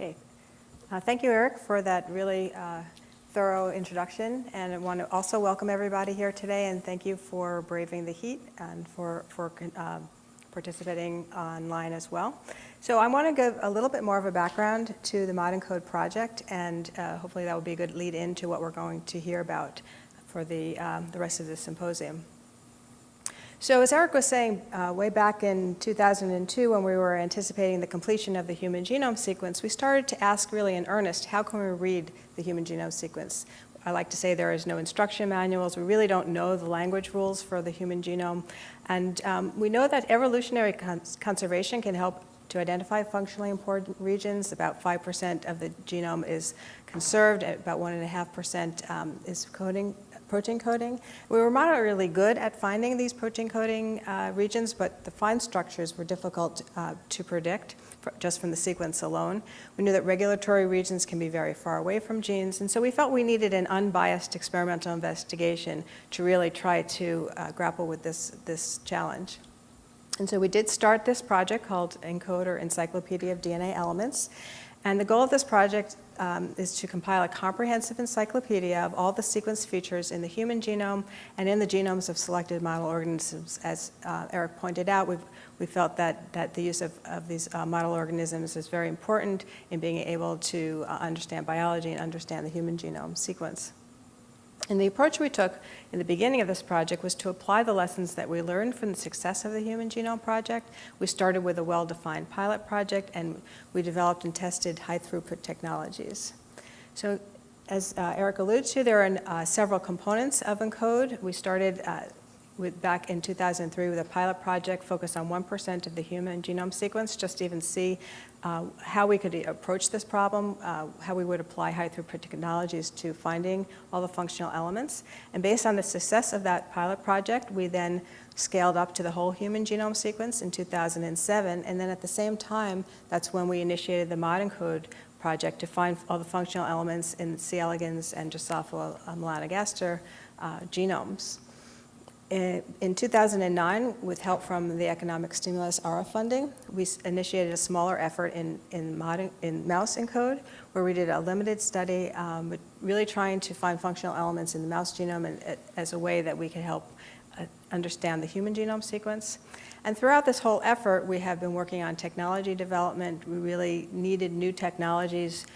Okay. Uh, thank you, Eric, for that really uh, thorough introduction. And I want to also welcome everybody here today and thank you for braving the heat and for, for uh, participating online as well. So I want to give a little bit more of a background to the Mod ENCODE project and uh, hopefully that will be a good lead into what we're going to hear about for the, um, the rest of the symposium. So as Eric was saying, uh, way back in 2002 when we were anticipating the completion of the human genome sequence, we started to ask really in earnest, how can we read the human genome sequence? I like to say there is no instruction manuals. We really don't know the language rules for the human genome. And um, we know that evolutionary cons conservation can help to identify functionally important regions. About 5% of the genome is conserved, about 1.5% um, is coding protein coding. We were moderately good at finding these protein coding uh, regions, but the fine structures were difficult uh, to predict just from the sequence alone. We knew that regulatory regions can be very far away from genes, and so we felt we needed an unbiased experimental investigation to really try to uh, grapple with this, this challenge. And so we did start this project called ENCODE or Encyclopedia of DNA Elements. And the goal of this project um, is to compile a comprehensive encyclopedia of all the sequence features in the human genome and in the genomes of selected model organisms. As uh, Eric pointed out, we've, we felt that, that the use of, of these uh, model organisms is very important in being able to uh, understand biology and understand the human genome sequence. And the approach we took in the beginning of this project was to apply the lessons that we learned from the success of the Human Genome Project. We started with a well-defined pilot project and we developed and tested high-throughput technologies. So as uh, Eric alluded to, there are uh, several components of ENCODE. We started uh, with, back in 2003 with a pilot project focused on 1% of the human genome sequence, just to even see uh, how we could approach this problem, uh, how we would apply high throughput technologies to finding all the functional elements. And based on the success of that pilot project, we then scaled up to the whole human genome sequence in 2007. And then at the same time, that's when we initiated the Mod ENCODE project to find all the functional elements in C. elegans and Drosophila melanogaster uh, genomes in 2009, with help from the economic stimulus ARRA funding, we initiated a smaller effort in, in, in mouse ENCODE, where we did a limited study, um, really trying to find functional elements in the mouse genome and, uh, as a way that we could help uh, understand the human genome sequence. And throughout this whole effort, we have been working on technology development. We really needed new technologies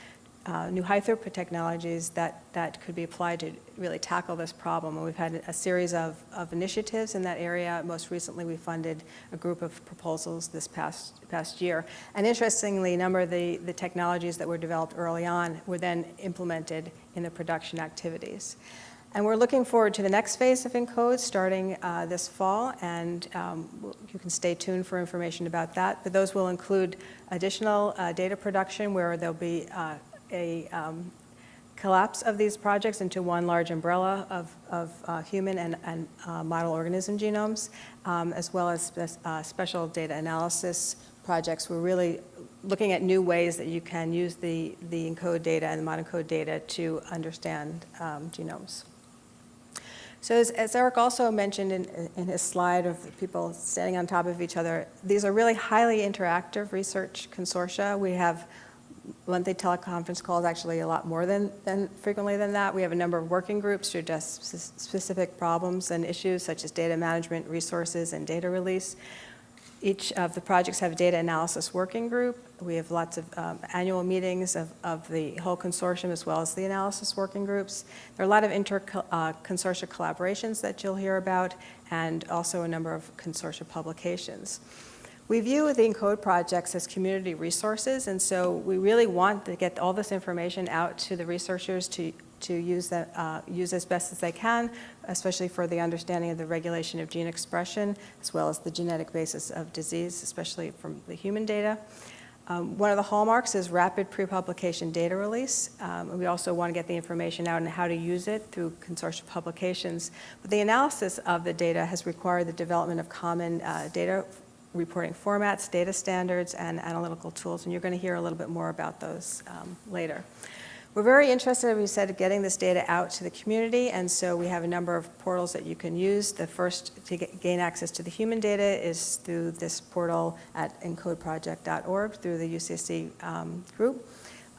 uh, new high throughput technologies that, that could be applied to really tackle this problem. And we've had a series of, of initiatives in that area. Most recently, we funded a group of proposals this past, past year. And interestingly, a number of the, the technologies that were developed early on were then implemented in the production activities. And we're looking forward to the next phase of ENCODE starting uh, this fall, and um, you can stay tuned for information about that. But those will include additional uh, data production where there'll be uh, a um, collapse of these projects into one large umbrella of, of uh, human and, and uh, model organism genomes, um, as well as spe uh, special data analysis projects. We're really looking at new ways that you can use the, the ENCODE data and the Mod ENCODE data to understand um, genomes. So as, as, Eric also mentioned in, in his slide of people standing on top of each other, these are really highly interactive research consortia. We have monthly teleconference calls actually a lot more than, than frequently than that. We have a number of working groups to address specific problems and issues such as data management, resources, and data release. Each of the projects have a data analysis working group. We have lots of um, annual meetings of, of the whole consortium as well as the analysis working groups. There are a lot of inter-consortia uh, collaborations that you'll hear about and also a number of consortia publications. We view the ENCODE projects as community resources, and so we really want to get all this information out to the researchers to, to use, that, uh, use as best as they can, especially for the understanding of the regulation of gene expression, as well as the genetic basis of disease, especially from the human data. Um, one of the hallmarks is rapid pre-publication data release. Um, we also want to get the information out and how to use it through consortium publications. But the analysis of the data has required the development of common uh, data reporting formats, data standards, and analytical tools, and you're going to hear a little bit more about those um, later. We're very interested, as we said, in getting this data out to the community, and so we have a number of portals that you can use. The first to get, gain access to the human data is through this portal at encodeproject.org through the UCSC um, group.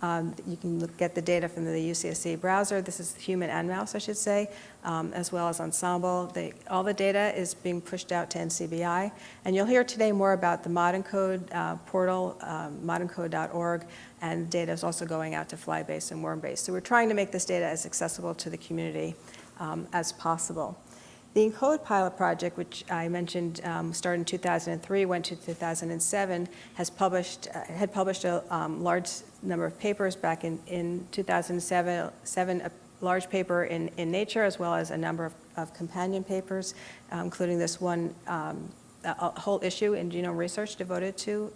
Um, you can look, get the data from the UCSC browser. This is human and mouse, I should say, um, as well as Ensembl. They, all the data is being pushed out to NCBI. And you'll hear today more about the Mod ENCODE uh, portal, um, modencode.org, and data is also going out to Flybase and Wormbase. So we're trying to make this data as accessible to the community um, as possible. The ENCODE pilot project, which I mentioned um, started in 2003, went to 2007, has published, uh, had published a um, large number of papers back in, in 2007, seven, a large paper in, in Nature, as well as a number of, of companion papers, uh, including this one, um, a, a, whole issue in genome research devoted to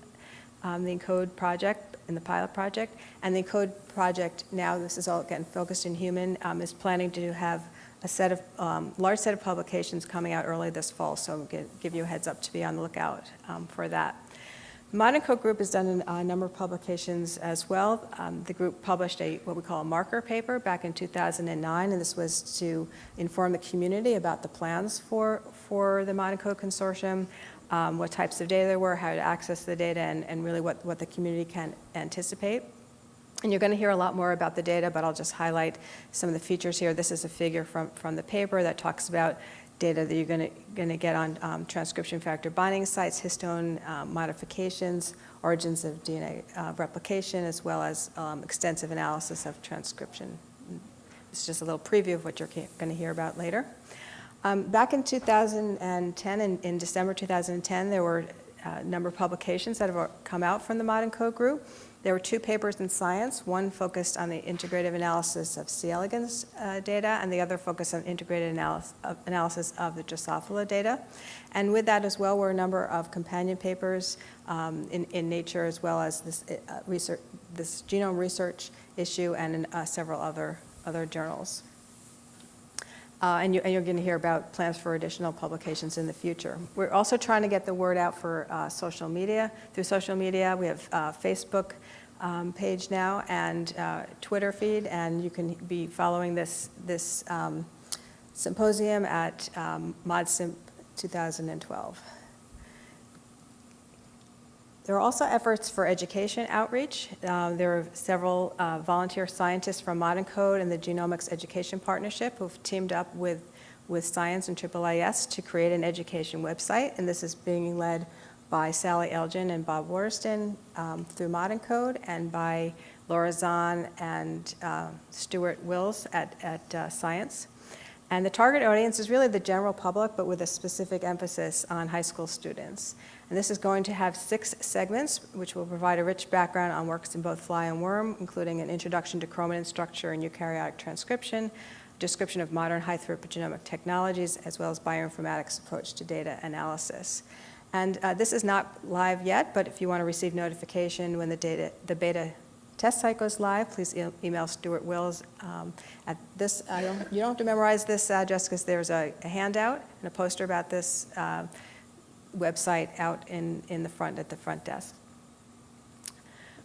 um, the ENCODE project, in the pilot project. And the ENCODE project now, this is all again focused in human, um, is planning to have a set of, um, large set of publications coming out early this fall, so give, give you a heads up to be on the lookout um, for that. Modern Group has done a number of publications as well. Um, the group published a what we call a marker paper back in 2009, and this was to inform the community about the plans for, for the Monaco Consortium, um, what types of data there were, how to access the data, and, and really what, what the community can anticipate. And you're going to hear a lot more about the data, but I'll just highlight some of the features here. This is a figure from, from the paper that talks about data that you're going to, going to get on um, transcription factor binding sites, histone um, modifications, origins of DNA uh, replication, as well as um, extensive analysis of transcription. It's just a little preview of what you're going to hear about later. Um, back in 2010, in, in December 2010, there were a number of publications that have come out from the Mod ENCODE Group. There were two papers in Science, one focused on the integrative analysis of C. elegans uh, data, and the other focused on integrated analysis of, analysis of the Drosophila data. And with that as well were a number of companion papers um, in, in Nature, as well as this, uh, research, this genome research issue and in, uh, several other, other journals. Uh, and, you, are going to hear about plans for additional publications in the future. We're also trying to get the word out for uh, social media. Through social media, we have uh, Facebook um, page now and uh, Twitter feed, and you can be following this, this um, symposium at um, ModSimp 2012. There are also efforts for education outreach. Uh, there are several uh, volunteer scientists from Mod ENCODE and the Genomics Education Partnership who've teamed up with, with Science and AAAS to create an education website, and this is being led by Sally Elgin and Bob Waterston um, through Mod ENCODE and by Laura Zahn and uh, Stewart Wills at, at uh, Science. And the target audience is really the general public, but with a specific emphasis on high school students. And this is going to have six segments, which will provide a rich background on works in both fly and worm, including an introduction to chromatin structure and eukaryotic transcription, description of modern high-throughput genomic technologies, as well as bioinformatics approach to data analysis. And uh, this is not live yet, but if you want to receive notification when the, data, the beta test goes live, please e email Stewart Wills um, at this. Don't, you don't have to memorize this address because there's a, a, handout and a poster about this uh, website out in, in the front at the front desk.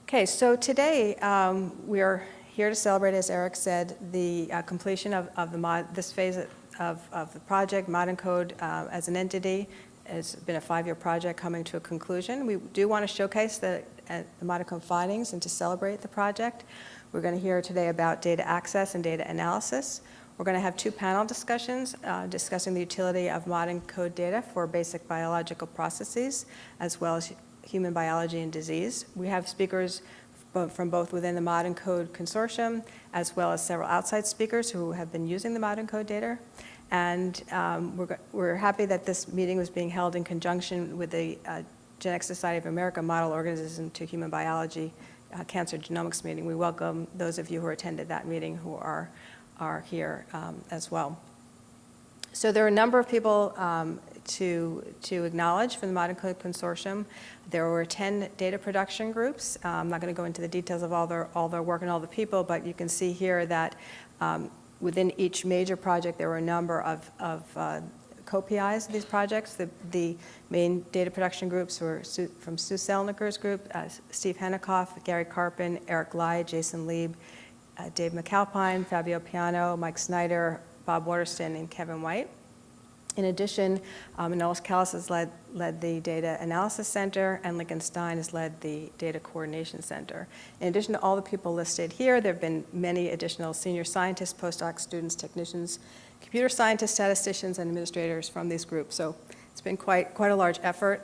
Okay, so today um, we are here to celebrate, as Eric said, the uh, completion of, of the mod, this phase of, of the project, Mod ENCODE uh, as an entity, it's been a five-year project coming to a conclusion. We do want to showcase the, uh, the Code findings and to celebrate the project. We're going to hear today about data access and data analysis. We're going to have two panel discussions uh, discussing the utility of Mod ENCODE data for basic biological processes, as well as human biology and disease. We have speakers from both within the Mod ENCODE Consortium, as well as several outside speakers who have been using the Mod ENCODE data. And um, we're, we're happy that this meeting was being held in conjunction with the uh, Genetics Society of America Model Organism to Human Biology uh, Cancer Genomics meeting. We welcome those of you who attended that meeting who are, are here um, as well. So there are a number of people um, to, to acknowledge from the Mod ENCODE Consortium. There were 10 data production groups. Uh, I'm not going to go into the details of all their, all their work and all the people, but you can see here that um, within each major project, there were a number of, of uh, co-PIs of these projects. The, the, main data production groups were from Sue Celniker's group, uh, Steve Henikoff, Gary Karpen, Eric Lai, Jason Lieb, uh, Dave MacAlpine, Fabio Piano, Mike Snyder, Bob Waterston, and Kevin White. In addition, um, Manolis Kellis has led, led the Data Analysis Center, and Lincoln Stein has led the Data Coordination Center. In addition to all the people listed here, there have been many additional senior scientists, postdoc students, technicians, computer scientists, statisticians, and administrators from these groups. So it's been quite, quite a large effort.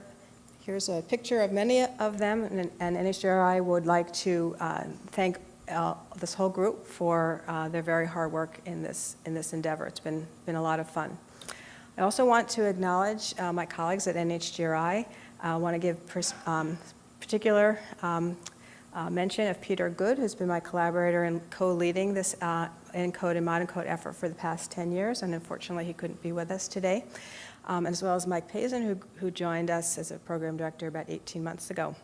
Here's a picture of many of them, and, and NHGRI would like to uh, thank uh, this whole group for uh, their very hard work in this, in this endeavor. It's been, been a lot of fun. I also want to acknowledge uh, my colleagues at NHGRI. I want to give um, particular um, uh, mention of Peter Good, who's been my collaborator in co-leading this uh, ENCODE and Mod ENCODE effort for the past 10 years, and unfortunately he couldn't be with us today, um, as well as Mike Pazin, who, who joined us as a program director about 18 months ago.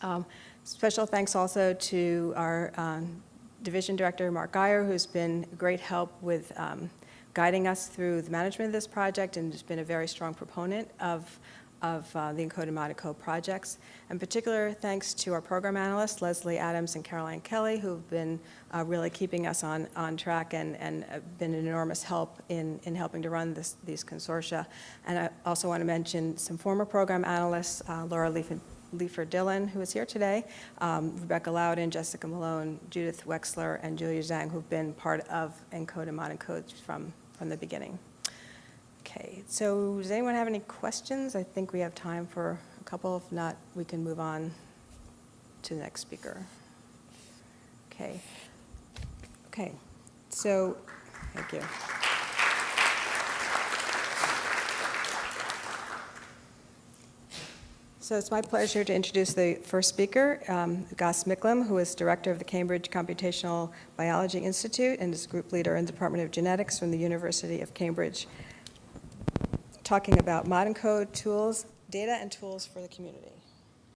Um, Special thanks also to our um, division director, Mark Guyer, who's been great help with um, guiding us through the management of this project and has been a very strong proponent of, of uh, the Encode and projects. In particular, thanks to our program analysts, Leslie Adams and Caroline Kelly, who've been uh, really keeping us on, on track and, and uh, been an enormous help in, in helping to run this, these consortia. And I also want to mention some former program analysts, uh, Laura Leaf Leifer Dillon, who is here today, um, Rebecca Loudon, Jessica Malone, Judith Wexler, and Julia Zhang, who've been part of ENCODE and Modern from, from the beginning. Okay, so does anyone have any questions? I think we have time for a couple. If not, we can move on to the next speaker. Okay. Okay, so, thank you. So it's my pleasure to introduce the first speaker, um, Gus Micklem, who is director of the Cambridge Computational Biology Institute and is group leader in the Department of Genetics from the University of Cambridge, talking about modern code tools, data and tools for the community.